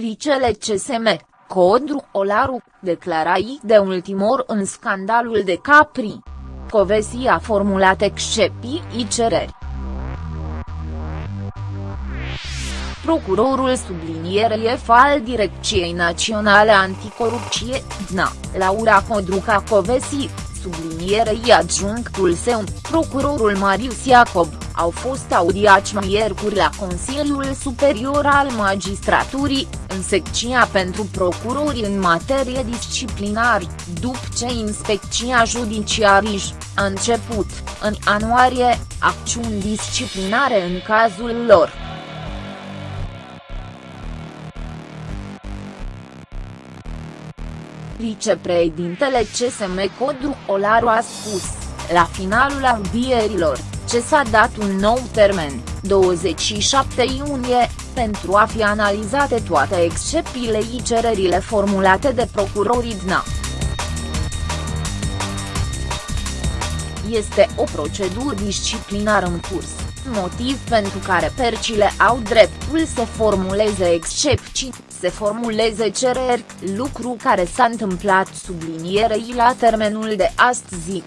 președintele CSM, Codru Olaru, declarai de ultimor în scandalul de Capri. Covesi a formulat excepții cereri. Procurorul sublinierei al Direcției Naționale Anticorupție, DNA, Laura Codruca Covesi, sublinierei adjunctul său, procurorul Marius Iacob, au fost audiați miercuri la Consiliul Superior al Magistraturii, în secția pentru procurori în materie disciplinar, după ce inspecția judiciarij a început, în ianuarie, acțiuni disciplinare în cazul lor. Vicepreședintele CSM Codru Olaru a spus, la finalul audierilor, ce s-a dat un nou termen, 27 iunie, pentru a fi analizate toate excepțiile și cererile formulate de procurorii DNA. Este o procedură disciplinară în curs, motiv pentru care percile au dreptul să formuleze excepții, se formuleze cereri, lucru care s-a întâmplat sublinierei la termenul de astăzi.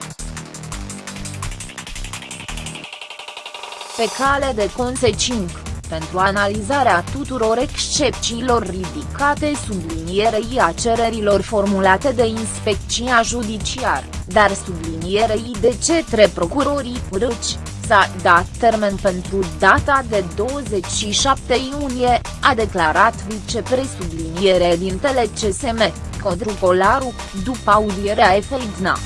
Pe cale de consecință, pentru analizarea tuturor excepțiilor ridicate sublinierei a cererilor formulate de inspecția judiciară, dar sublinierei de cetre procurorii părâci, s-a dat termen pentru data de 27 iunie, a declarat vicepresubliniere din CSM, Codru Colaru, după audierea FEIDNA.